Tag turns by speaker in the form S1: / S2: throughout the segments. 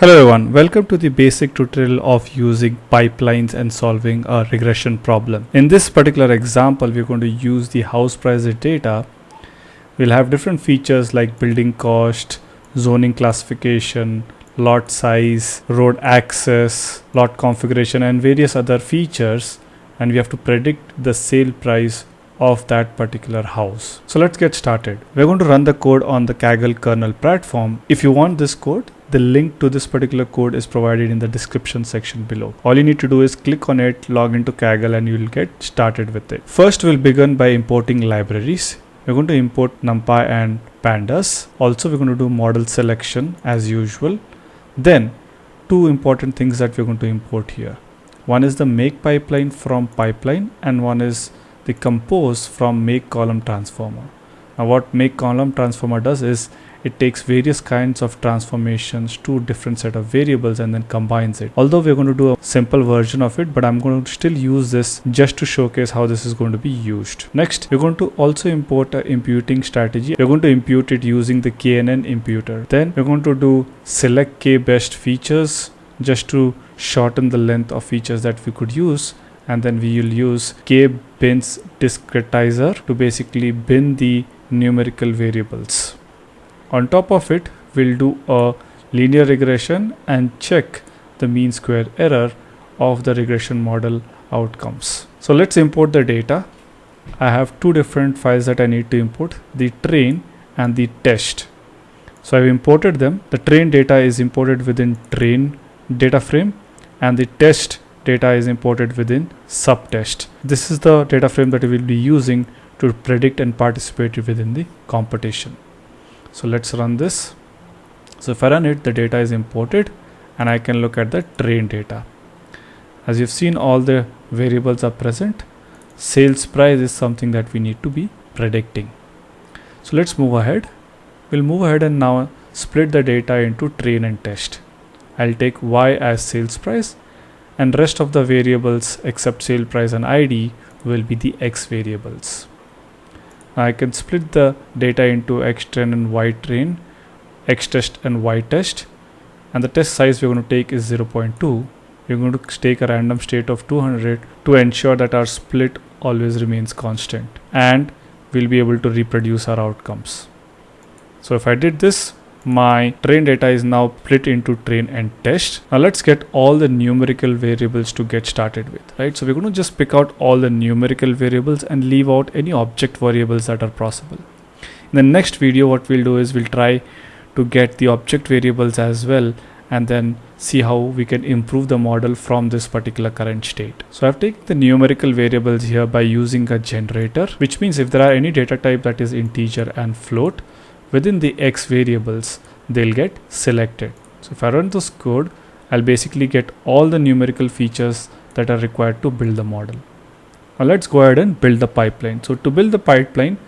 S1: Hello everyone, welcome to the basic tutorial of using pipelines and solving a regression problem. In this particular example, we're going to use the house price data. We'll have different features like building cost, zoning classification, lot size, road access, lot configuration and various other features and we have to predict the sale price of that particular house. So let's get started. We're going to run the code on the Kaggle kernel platform. If you want this code, the link to this particular code is provided in the description section below. All you need to do is click on it, log into Kaggle and you'll get started with it. First we'll begin by importing libraries. We're going to import NumPy and pandas. Also we're going to do model selection as usual. Then two important things that we're going to import here. One is the make pipeline from pipeline and one is the compose from make column transformer. Now what make column transformer does is it takes various kinds of transformations to different set of variables and then combines it. Although we're going to do a simple version of it, but I'm going to still use this just to showcase how this is going to be used. Next, we're going to also import a imputing strategy. We're going to impute it using the KNN imputer. Then we're going to do select K best features just to shorten the length of features that we could use and then we will use k bins discretizer to basically bin the numerical variables on top of it, we'll do a linear regression and check the mean square error of the regression model outcomes. So let's import the data. I have two different files that I need to import, the train and the test. So I've imported them. The train data is imported within train data frame and the test data is imported within subtest. This is the data frame that we will be using to predict and participate within the competition so let's run this. So if I run it the data is imported and I can look at the train data. As you've seen all the variables are present. Sales price is something that we need to be predicting. So let's move ahead. We'll move ahead and now split the data into train and test. I'll take y as sales price and rest of the variables except sale price and id will be the x variables I can split the data into x train and y train, x test and y test and the test size we're going to take is 0.2. We're going to take a random state of 200 to ensure that our split always remains constant and we'll be able to reproduce our outcomes. So if I did this my train data is now split into train and test. Now let's get all the numerical variables to get started with, right? So we're going to just pick out all the numerical variables and leave out any object variables that are possible. In the next video, what we'll do is we'll try to get the object variables as well and then see how we can improve the model from this particular current state. So I've taken the numerical variables here by using a generator, which means if there are any data type that is integer and float, within the x variables they'll get selected. So if I run this code I'll basically get all the numerical features that are required to build the model. Now let's go ahead and build the pipeline. So to build the pipeline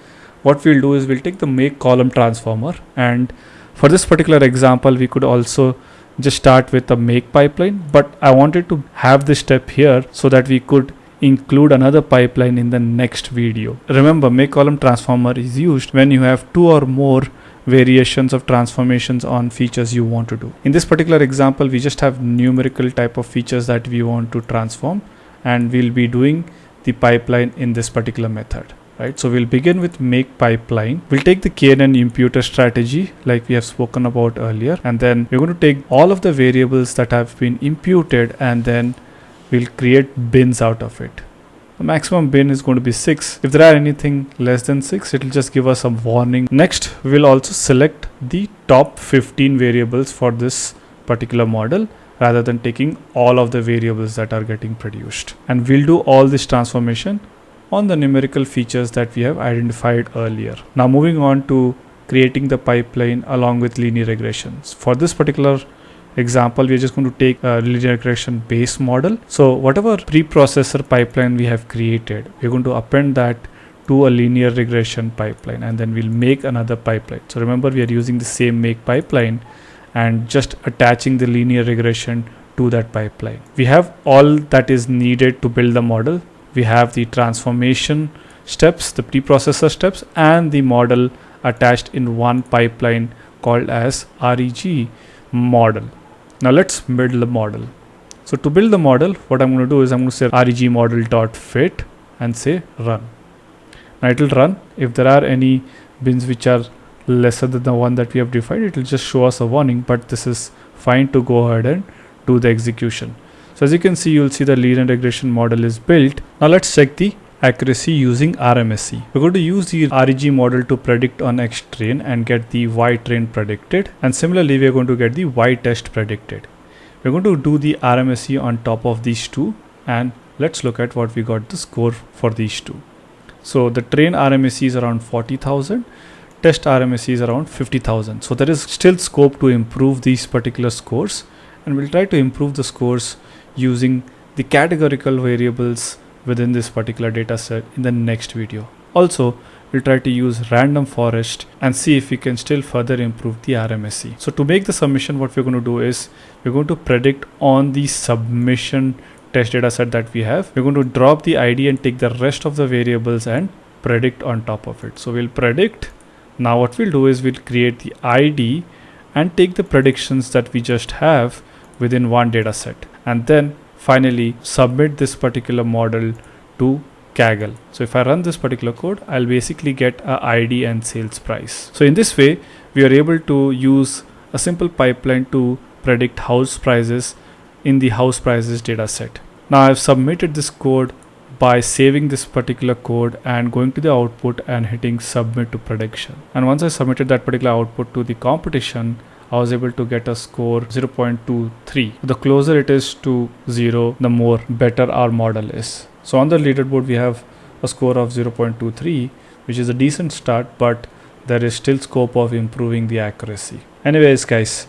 S1: what we'll do is we'll take the make column transformer and for this particular example we could also just start with a make pipeline but I wanted to have this step here so that we could include another pipeline in the next video. Remember make column transformer is used when you have two or more variations of transformations on features you want to do. In this particular example we just have numerical type of features that we want to transform and we'll be doing the pipeline in this particular method right so we'll begin with make pipeline we'll take the knn imputer strategy like we have spoken about earlier and then we're going to take all of the variables that have been imputed and then we'll create bins out of it. The maximum bin is going to be 6 if there are anything less than 6 it will just give us a warning. Next we will also select the top 15 variables for this particular model rather than taking all of the variables that are getting produced. And we'll do all this transformation on the numerical features that we have identified earlier. Now moving on to creating the pipeline along with linear regressions. For this particular example we're just going to take a linear regression base model. So whatever preprocessor pipeline we have created we're going to append that to a linear regression pipeline and then we'll make another pipeline. So remember we are using the same make pipeline and just attaching the linear regression to that pipeline. We have all that is needed to build the model. We have the transformation steps the preprocessor steps and the model attached in one pipeline called as reg model Now let's build the model. So to build the model, what I'm going to do is I'm going to say reg model dot fit and say run. Now it will run. If there are any bins which are lesser than the one that we have defined, it will just show us a warning, but this is fine to go ahead and do the execution. So as you can see, you'll see the linear regression model is built. Now let's check the accuracy using RMSE. We're going to use the REG model to predict on X train and get the Y train predicted. And similarly, we're going to get the Y test predicted. We're going to do the RMSE on top of these two and let's look at what we got the score for these two. So the train RMSE is around 40,000 test RMSE is around 50,000. So there is still scope to improve these particular scores and we'll try to improve the scores using the categorical variables within this particular data set in the next video. Also, we'll try to use random forest and see if we can still further improve the RMSE. So to make the submission, what we're going to do is we're going to predict on the submission test data set that we have. We're going to drop the ID and take the rest of the variables and predict on top of it. So we'll predict. Now what we'll do is we'll create the ID and take the predictions that we just have within one data set and then finally submit this particular model to Kaggle. So if I run this particular code, I'll basically get a ID and sales price. So in this way, we are able to use a simple pipeline to predict house prices in the house prices data set. Now I've submitted this code by saving this particular code and going to the output and hitting submit to prediction. And once I submitted that particular output to the competition, I was able to get a score 0.23. The closer it is to 0, the more better our model is. So on the leaderboard, we have a score of 0.23, which is a decent start, but there is still scope of improving the accuracy. Anyways, guys,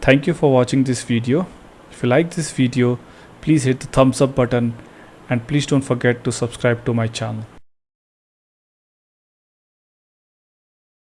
S1: thank you for watching this video. If you like this video, please hit the thumbs up button and please don't forget to subscribe to my channel.